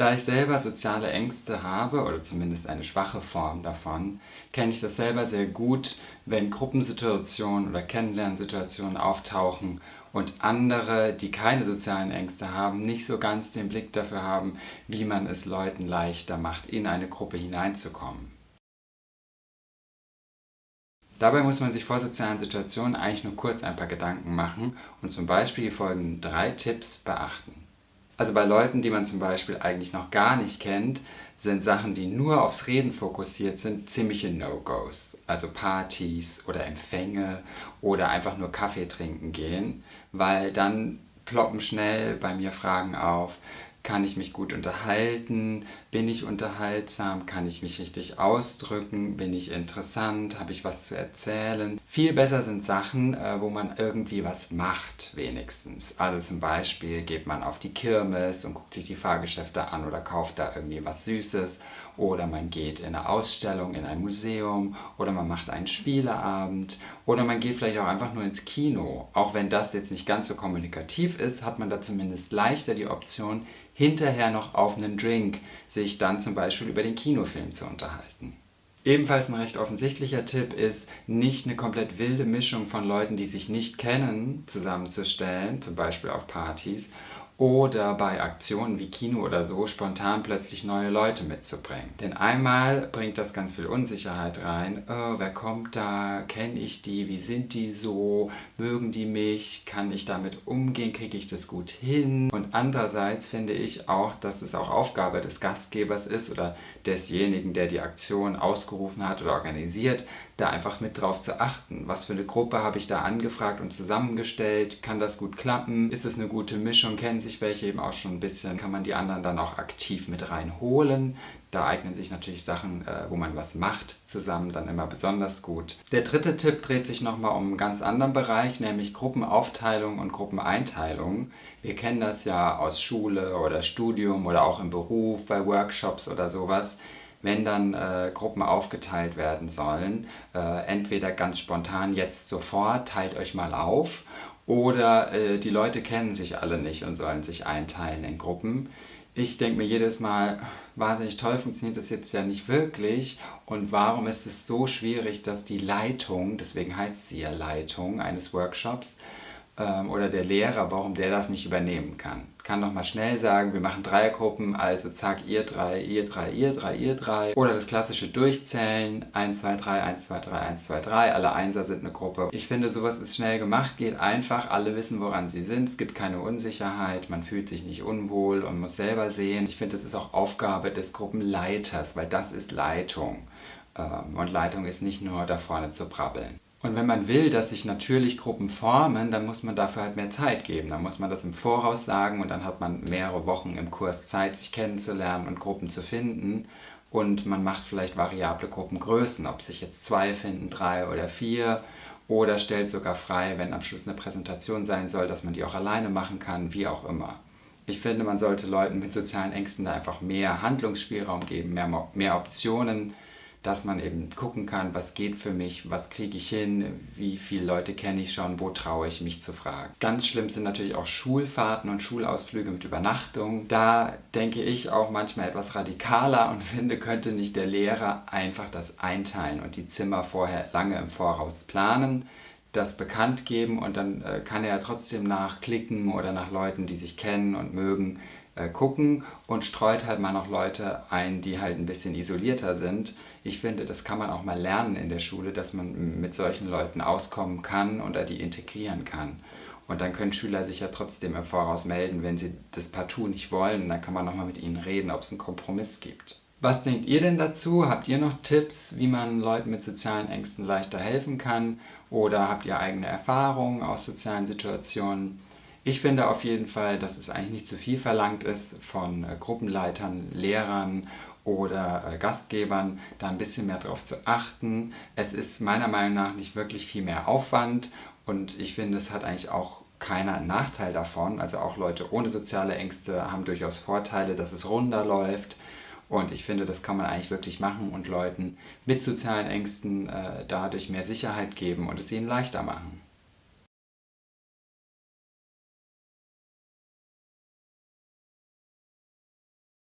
Da ich selber soziale Ängste habe, oder zumindest eine schwache Form davon, kenne ich das selber sehr gut, wenn Gruppensituationen oder Kennenlernsituationen auftauchen und andere, die keine sozialen Ängste haben, nicht so ganz den Blick dafür haben, wie man es Leuten leichter macht, in eine Gruppe hineinzukommen. Dabei muss man sich vor sozialen Situationen eigentlich nur kurz ein paar Gedanken machen und zum Beispiel die folgenden drei Tipps beachten. Also bei Leuten, die man zum Beispiel eigentlich noch gar nicht kennt, sind Sachen, die nur aufs Reden fokussiert sind, ziemliche No-Gos. Also Partys oder Empfänge oder einfach nur Kaffee trinken gehen, weil dann ploppen schnell bei mir Fragen auf, kann ich mich gut unterhalten? Bin ich unterhaltsam? Kann ich mich richtig ausdrücken? Bin ich interessant? Habe ich was zu erzählen? Viel besser sind Sachen, äh, wo man irgendwie was macht, wenigstens. Also zum Beispiel geht man auf die Kirmes und guckt sich die Fahrgeschäfte an oder kauft da irgendwie was Süßes. Oder man geht in eine Ausstellung, in ein Museum. Oder man macht einen Spieleabend. Oder man geht vielleicht auch einfach nur ins Kino. Auch wenn das jetzt nicht ganz so kommunikativ ist, hat man da zumindest leichter die Option, hinterher noch auf einen Drink sich dann zum Beispiel über den Kinofilm zu unterhalten. Ebenfalls ein recht offensichtlicher Tipp ist, nicht eine komplett wilde Mischung von Leuten, die sich nicht kennen, zusammenzustellen, zum Beispiel auf Partys, oder bei Aktionen wie Kino oder so spontan plötzlich neue Leute mitzubringen. Denn einmal bringt das ganz viel Unsicherheit rein. Oh, wer kommt da? Kenne ich die? Wie sind die so? Mögen die mich? Kann ich damit umgehen? Kriege ich das gut hin? Und andererseits finde ich auch, dass es auch Aufgabe des Gastgebers ist oder desjenigen, der die Aktion ausgerufen hat oder organisiert, da einfach mit drauf zu achten. Was für eine Gruppe habe ich da angefragt und zusammengestellt? Kann das gut klappen? Ist es eine gute Mischung? Kennen sich welche eben auch schon ein bisschen? Kann man die anderen dann auch aktiv mit reinholen? Da eignen sich natürlich Sachen, äh, wo man was macht, zusammen dann immer besonders gut. Der dritte Tipp dreht sich nochmal um einen ganz anderen Bereich, nämlich Gruppenaufteilung und Gruppeneinteilung. Wir kennen das ja aus Schule oder Studium oder auch im Beruf, bei Workshops oder sowas wenn dann äh, Gruppen aufgeteilt werden sollen, äh, entweder ganz spontan jetzt sofort, teilt euch mal auf, oder äh, die Leute kennen sich alle nicht und sollen sich einteilen in Gruppen. Ich denke mir jedes Mal, wahnsinnig toll funktioniert das jetzt ja nicht wirklich und warum ist es so schwierig, dass die Leitung, deswegen heißt sie ja Leitung eines Workshops, ähm, oder der Lehrer, warum der das nicht übernehmen kann. Kann doch mal schnell sagen, wir machen Dreiergruppen, also zack, ihr drei, ihr drei, ihr drei, ihr drei. Oder das klassische Durchzählen, 1, 2, 3, 1, 2, 3, 1, 2, 3, alle Einser sind eine Gruppe. Ich finde, sowas ist schnell gemacht, geht einfach, alle wissen, woran sie sind, es gibt keine Unsicherheit, man fühlt sich nicht unwohl und muss selber sehen. Ich finde, das ist auch Aufgabe des Gruppenleiters, weil das ist Leitung. Ähm, und Leitung ist nicht nur da vorne zu brabbeln. Und wenn man will, dass sich natürlich Gruppen formen, dann muss man dafür halt mehr Zeit geben. Dann muss man das im Voraus sagen und dann hat man mehrere Wochen im Kurs Zeit, sich kennenzulernen und Gruppen zu finden. Und man macht vielleicht variable Gruppengrößen, ob sich jetzt zwei finden, drei oder vier. Oder stellt sogar frei, wenn am Schluss eine Präsentation sein soll, dass man die auch alleine machen kann, wie auch immer. Ich finde, man sollte Leuten mit sozialen Ängsten da einfach mehr Handlungsspielraum geben, mehr, mehr Optionen dass man eben gucken kann, was geht für mich, was kriege ich hin, wie viele Leute kenne ich schon, wo traue ich mich zu fragen. Ganz schlimm sind natürlich auch Schulfahrten und Schulausflüge mit Übernachtung. Da denke ich auch manchmal etwas radikaler und finde, könnte nicht der Lehrer einfach das einteilen und die Zimmer vorher lange im Voraus planen das bekannt geben und dann äh, kann er ja trotzdem nach Klicken oder nach Leuten, die sich kennen und mögen, äh, gucken und streut halt mal noch Leute ein, die halt ein bisschen isolierter sind. Ich finde, das kann man auch mal lernen in der Schule, dass man mit solchen Leuten auskommen kann oder die integrieren kann. Und dann können Schüler sich ja trotzdem im Voraus melden, wenn sie das partout nicht wollen. Dann kann man nochmal mit ihnen reden, ob es einen Kompromiss gibt. Was denkt ihr denn dazu? Habt ihr noch Tipps, wie man Leuten mit sozialen Ängsten leichter helfen kann? Oder habt ihr eigene Erfahrungen aus sozialen Situationen? Ich finde auf jeden Fall, dass es eigentlich nicht zu viel verlangt ist von äh, Gruppenleitern, Lehrern oder äh, Gastgebern, da ein bisschen mehr drauf zu achten. Es ist meiner Meinung nach nicht wirklich viel mehr Aufwand und ich finde, es hat eigentlich auch keiner einen Nachteil davon. Also auch Leute ohne soziale Ängste haben durchaus Vorteile, dass es runder läuft. Und ich finde, das kann man eigentlich wirklich machen und Leuten mit sozialen Ängsten äh, dadurch mehr Sicherheit geben und es ihnen leichter machen.